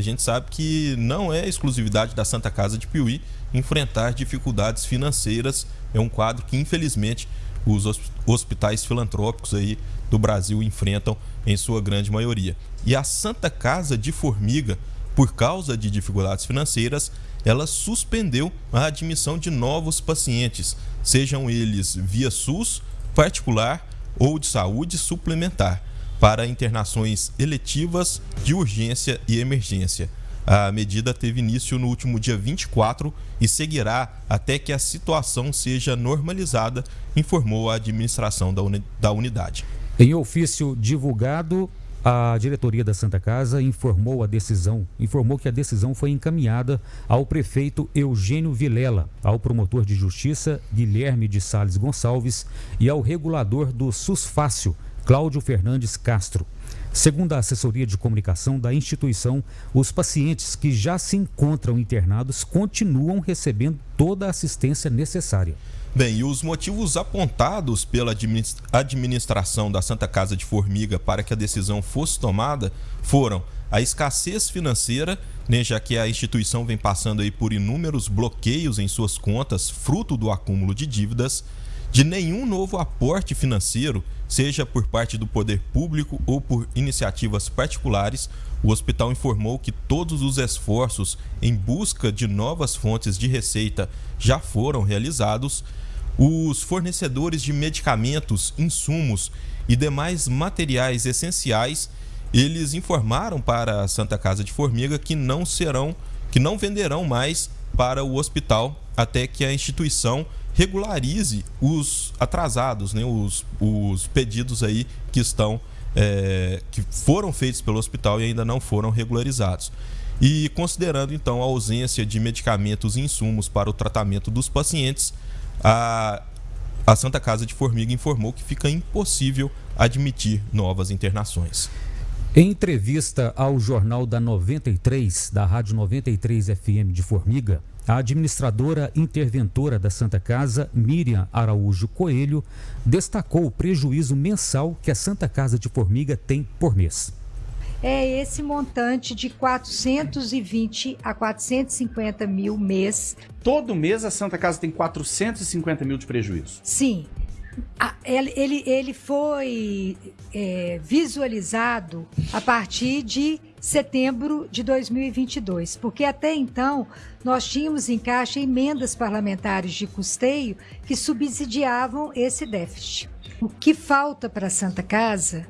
a gente sabe que não é exclusividade da Santa Casa de Piuí enfrentar dificuldades financeiras. É um quadro que, infelizmente, os hospitais filantrópicos aí do Brasil enfrentam em sua grande maioria. E a Santa Casa de Formiga, por causa de dificuldades financeiras, ela suspendeu a admissão de novos pacientes, sejam eles via SUS, particular ou de saúde suplementar, para internações eletivas de urgência e emergência. A medida teve início no último dia 24 e seguirá até que a situação seja normalizada, informou a administração da, uni da unidade. Em ofício divulgado, a diretoria da Santa Casa informou a decisão, informou que a decisão foi encaminhada ao prefeito Eugênio Vilela, ao promotor de justiça Guilherme de Sales Gonçalves e ao regulador do SUSFácil, Cláudio Fernandes Castro. Segundo a assessoria de comunicação da instituição, os pacientes que já se encontram internados continuam recebendo toda a assistência necessária. Bem, e os motivos apontados pela administração da Santa Casa de Formiga para que a decisão fosse tomada foram a escassez financeira, né, já que a instituição vem passando aí por inúmeros bloqueios em suas contas, fruto do acúmulo de dívidas, de nenhum novo aporte financeiro, seja por parte do poder público ou por iniciativas particulares, o hospital informou que todos os esforços em busca de novas fontes de receita já foram realizados. Os fornecedores de medicamentos, insumos e demais materiais essenciais, eles informaram para a Santa Casa de Formiga que não serão, que não venderão mais para o hospital até que a instituição regularize os atrasados, né, os, os pedidos aí que estão é, que foram feitos pelo hospital e ainda não foram regularizados. E considerando então a ausência de medicamentos e insumos para o tratamento dos pacientes, a, a Santa Casa de Formiga informou que fica impossível admitir novas internações. Em entrevista ao Jornal da 93, da Rádio 93 FM de Formiga, a administradora interventora da Santa Casa, Miriam Araújo Coelho, destacou o prejuízo mensal que a Santa Casa de Formiga tem por mês. É esse montante de 420 a 450 mil mês. Todo mês a Santa Casa tem 450 mil de prejuízo? Sim. Ele, ele, ele foi é, visualizado a partir de setembro de 2022, porque até então nós tínhamos em caixa emendas parlamentares de custeio que subsidiavam esse déficit. O que falta para a Santa Casa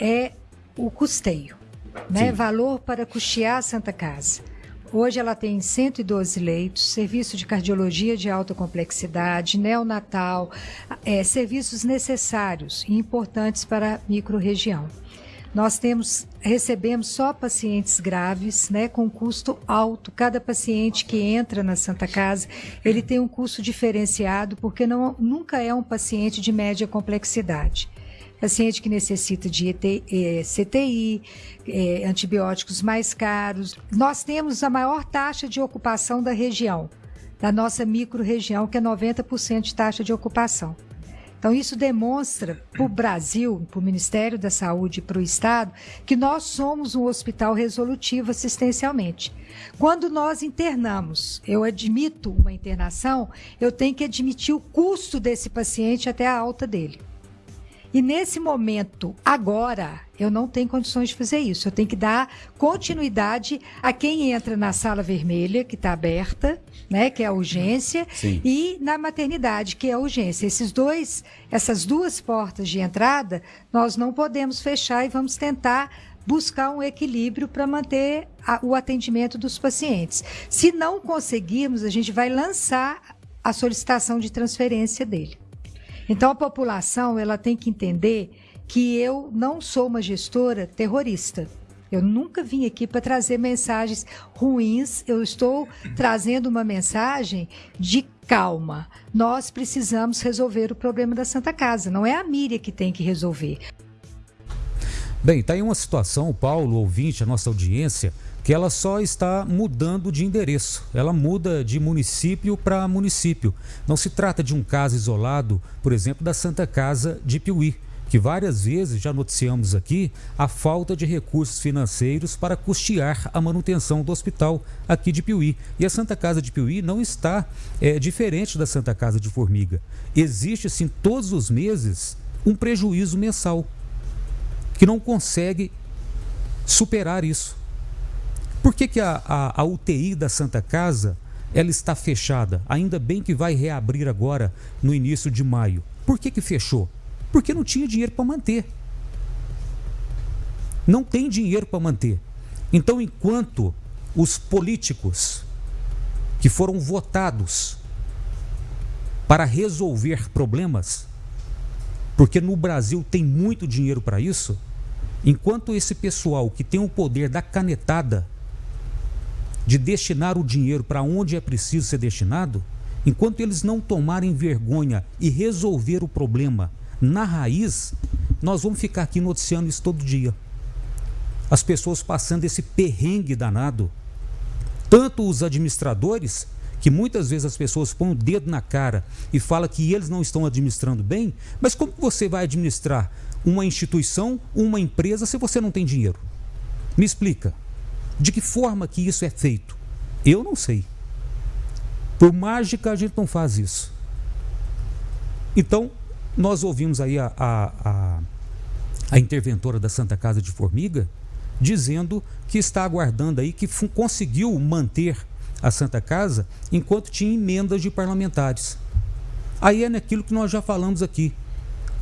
é o custeio, né? valor para custear a Santa Casa. Hoje ela tem 112 leitos, serviço de cardiologia de alta complexidade, neonatal, é, serviços necessários e importantes para a microrregião. Nós temos, recebemos só pacientes graves, né, com custo alto. Cada paciente que entra na Santa Casa, ele tem um custo diferenciado, porque não, nunca é um paciente de média complexidade paciente que necessita de é, CTI, é, antibióticos mais caros. Nós temos a maior taxa de ocupação da região, da nossa micro-região, que é 90% de taxa de ocupação. Então, isso demonstra para o Brasil, para o Ministério da Saúde e para o Estado, que nós somos um hospital resolutivo assistencialmente. Quando nós internamos, eu admito uma internação, eu tenho que admitir o custo desse paciente até a alta dele. E nesse momento, agora, eu não tenho condições de fazer isso. Eu tenho que dar continuidade a quem entra na sala vermelha, que está aberta, né, que é a urgência, Sim. e na maternidade, que é a urgência. Esses dois, essas duas portas de entrada, nós não podemos fechar e vamos tentar buscar um equilíbrio para manter a, o atendimento dos pacientes. Se não conseguirmos, a gente vai lançar a solicitação de transferência dele. Então a população ela tem que entender que eu não sou uma gestora terrorista. Eu nunca vim aqui para trazer mensagens ruins, eu estou trazendo uma mensagem de calma. Nós precisamos resolver o problema da Santa Casa, não é a Míria que tem que resolver. Bem, está aí uma situação, Paulo, ouvinte, a nossa audiência, que ela só está mudando de endereço. Ela muda de município para município. Não se trata de um caso isolado, por exemplo, da Santa Casa de Piuí, que várias vezes já noticiamos aqui a falta de recursos financeiros para custear a manutenção do hospital aqui de Piuí. E a Santa Casa de Piuí não está é, diferente da Santa Casa de Formiga. Existe, sim, todos os meses um prejuízo mensal que não consegue superar isso. Por que, que a, a, a UTI da Santa Casa ela está fechada? Ainda bem que vai reabrir agora no início de maio. Por que, que fechou? Porque não tinha dinheiro para manter. Não tem dinheiro para manter. Então, enquanto os políticos que foram votados para resolver problemas, porque no Brasil tem muito dinheiro para isso, enquanto esse pessoal que tem o poder da canetada de destinar o dinheiro para onde é preciso ser destinado, enquanto eles não tomarem vergonha e resolver o problema na raiz, nós vamos ficar aqui noticiando isso todo dia. As pessoas passando esse perrengue danado. Tanto os administradores, que muitas vezes as pessoas põem o dedo na cara e falam que eles não estão administrando bem, mas como você vai administrar uma instituição, uma empresa, se você não tem dinheiro? Me explica. De que forma que isso é feito? Eu não sei. Por mágica a gente não faz isso. Então, nós ouvimos aí a, a, a, a interventora da Santa Casa de Formiga dizendo que está aguardando aí, que conseguiu manter a Santa Casa enquanto tinha emendas de parlamentares. Aí é naquilo que nós já falamos aqui.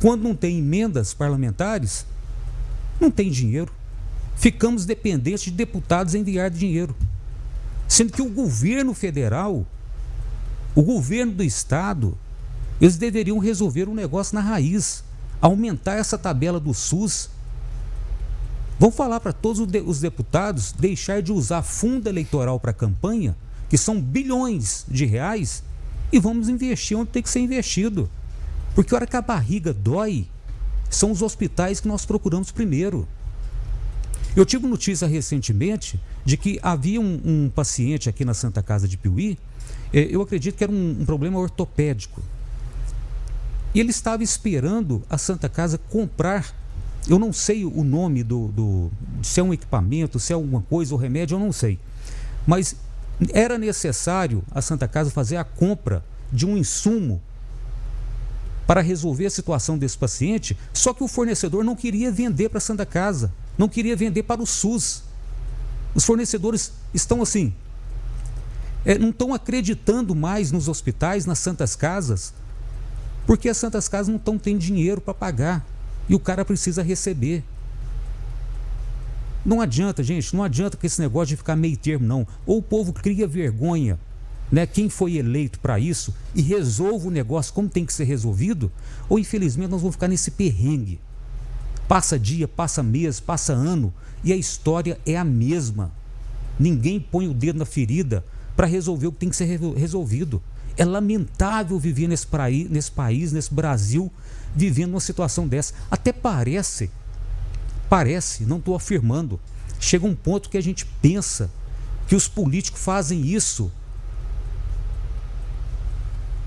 Quando não tem emendas parlamentares, não tem dinheiro. Ficamos dependentes de deputados enviar dinheiro. Sendo que o governo federal, o governo do estado, eles deveriam resolver o um negócio na raiz, aumentar essa tabela do SUS. Vão falar para todos os deputados deixar de usar fundo eleitoral para campanha, que são bilhões de reais, e vamos investir onde tem que ser investido. Porque a hora que a barriga dói, são os hospitais que nós procuramos primeiro. Eu tive notícia recentemente de que havia um, um paciente aqui na Santa Casa de Piuí, eh, eu acredito que era um, um problema ortopédico. E ele estava esperando a Santa Casa comprar, eu não sei o nome do, do se é um equipamento, se é alguma coisa, ou remédio, eu não sei. Mas era necessário a Santa Casa fazer a compra de um insumo para resolver a situação desse paciente, só que o fornecedor não queria vender para a Santa Casa, não queria vender para o SUS. Os fornecedores estão assim, é, não estão acreditando mais nos hospitais, nas santas casas, porque as Santas Casas não estão tendo dinheiro para pagar e o cara precisa receber. Não adianta, gente, não adianta com esse negócio de ficar meio termo, não. Ou o povo cria vergonha, né? Quem foi eleito para isso e resolve o negócio como tem que ser resolvido, ou infelizmente nós vamos ficar nesse perrengue. Passa dia, passa mês, passa ano e a história é a mesma. Ninguém põe o dedo na ferida para resolver o que tem que ser resolvido. É lamentável viver nesse, praí, nesse país, nesse Brasil, vivendo uma situação dessa. Até parece, parece, não estou afirmando, chega um ponto que a gente pensa que os políticos fazem isso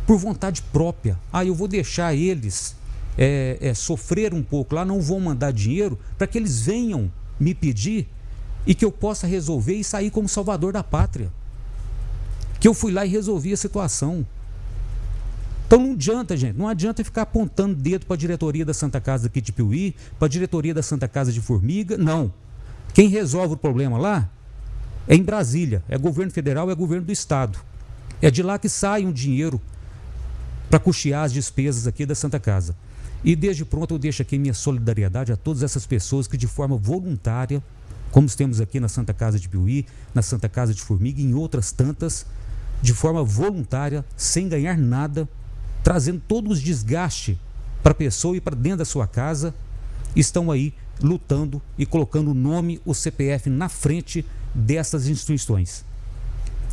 por vontade própria. Ah, eu vou deixar eles é, é, sofrer um pouco lá, não vou mandar dinheiro para que eles venham me pedir e que eu possa resolver e sair como salvador da pátria que eu fui lá e resolvi a situação. Então não adianta, gente, não adianta ficar apontando dedo para a diretoria da Santa Casa aqui de Piuí, para a diretoria da Santa Casa de Formiga, não. Quem resolve o problema lá é em Brasília, é governo federal, é governo do estado. É de lá que sai um dinheiro para custear as despesas aqui da Santa Casa. E desde pronto eu deixo aqui minha solidariedade a todas essas pessoas que de forma voluntária, como temos aqui na Santa Casa de Piuí, na Santa Casa de Formiga e em outras tantas, de forma voluntária, sem ganhar nada, trazendo todos os desgaste para a pessoa e para dentro da sua casa, estão aí lutando e colocando o nome, o CPF na frente dessas instituições.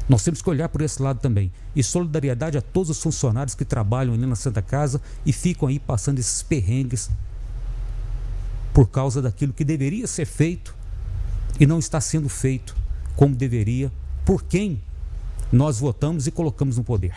Nós temos que olhar por esse lado também. E solidariedade a todos os funcionários que trabalham ali na Santa Casa e ficam aí passando esses perrengues por causa daquilo que deveria ser feito e não está sendo feito como deveria, por quem nós votamos e colocamos no poder.